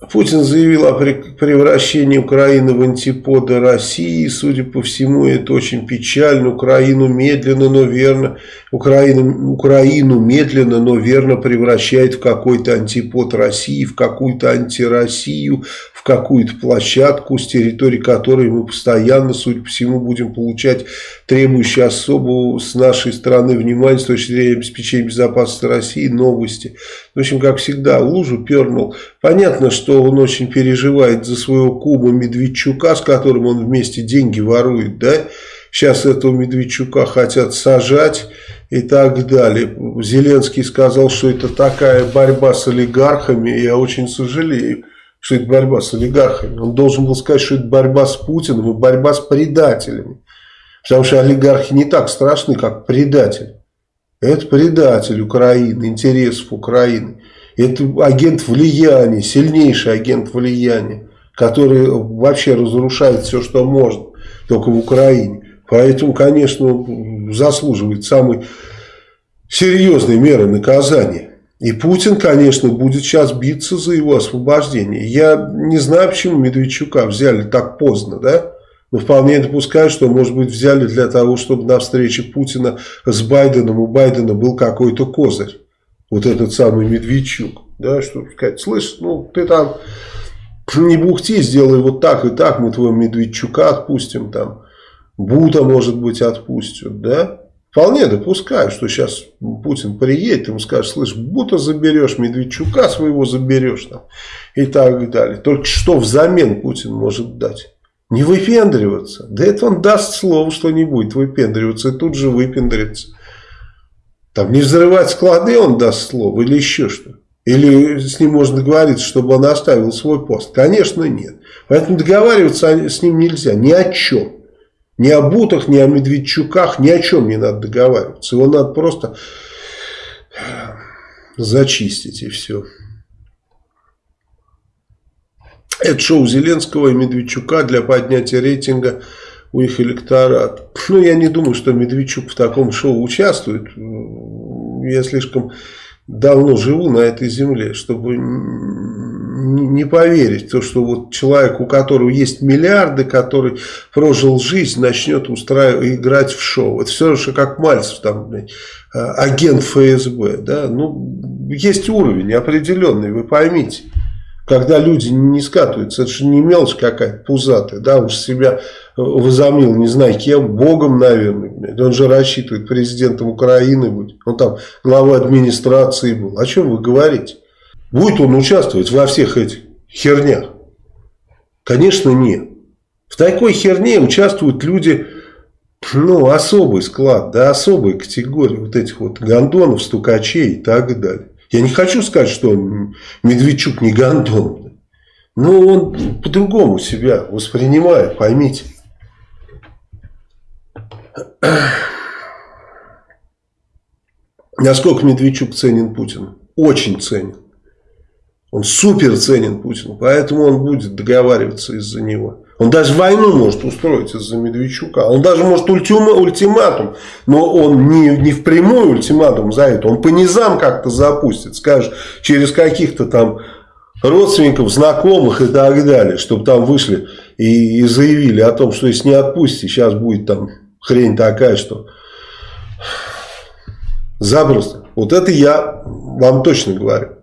Путин заявил о превращении Украины в антиподы России. Судя по всему, это очень печально. Украину медленно, но верно, Украину, Украину медленно, но верно превращает в какой-то антипод России, в какую-то антироссию, в какую-то площадку, с территории которой мы постоянно, судя по всему, будем получать требующие особого с нашей стороны внимания с точки зрения обеспечения безопасности России новости. В общем, как всегда, лужу пернул. Понятно, что он очень переживает за своего кума Медведчука, с которым он вместе деньги ворует, да? Сейчас этого Медведчука хотят сажать и так далее. Зеленский сказал, что это такая борьба с олигархами. Я очень сожалею, что это борьба с олигархами. Он должен был сказать, что это борьба с Путиным и борьба с предателями. Потому что олигархи не так страшны, как предатели. Это предатель Украины, интересов Украины. Это агент влияния, сильнейший агент влияния, который вообще разрушает все, что может, только в Украине. Поэтому, конечно, заслуживает самой серьезной меры наказания. И Путин, конечно, будет сейчас биться за его освобождение. Я не знаю, почему Медведчука взяли так поздно, да? Но вполне допускаю, что, может быть, взяли для того, чтобы на встрече Путина с Байденом у Байдена был какой-то козырь. Вот этот самый Медведчук. Да, чтобы сказать, слышь, ну ты там не бухти, сделай вот так и так, мы твоего Медведчука отпустим там. Бута, может быть, отпустят, да? Вполне допускаю, что сейчас Путин приедет, ему скажет, слышь, Бута заберешь, Медведчука своего заберешь там, и так далее. Только что взамен Путин может дать? Не выпендриваться. Да это он даст слово, что не будет выпендриваться, и тут же выпендрится. Там не взрывать склады он даст слово или еще что. Или с ним можно договориться, чтобы он оставил свой пост. Конечно, нет. Поэтому договариваться с ним нельзя. Ни о чем. Ни о Бутах, ни о Медведчуках, ни о чем не надо договариваться. Его надо просто зачистить и все. Это шоу Зеленского и Медведчука для поднятия рейтинга у их электората. Ну, я не думаю, что Медведчук в таком шоу участвует. Я слишком давно живу на этой земле, чтобы не поверить то, что вот человек, у которого есть миллиарды, который прожил жизнь, начнет устраивать, играть в шоу. Это все же как Мальцев, там, а, агент ФСБ. Да? Ну, есть уровень определенный, вы поймите. Когда люди не скатываются, это же не мелочь какая-то пузатая, да, уж себя возомнил, не знаю кем, богом, наверное. Он же рассчитывает президентом Украины быть. Он там глава администрации был. О чем вы говорите? Будет он участвовать во всех этих хернях? Конечно, нет. В такой херне участвуют люди, ну, особый склад, да, особой категории вот этих вот гондонов, стукачей и так далее. Я не хочу сказать, что Медведчук не гондон. Но он по-другому себя воспринимает, поймите. Насколько Медведчук ценен Путин? Очень ценен. Он супер ценен Путину, поэтому он будет договариваться из-за него. Он даже войну может устроить из-за Медведчука. Он даже может ультима, ультиматум, но он не, не в прямой ультиматум за это. Он по низам как-то запустит, скажет, через каких-то там родственников, знакомых и так далее, чтобы там вышли и, и заявили о том, что если не отпустите, сейчас будет там хрень такая, что запросто. Вот это я вам точно говорю.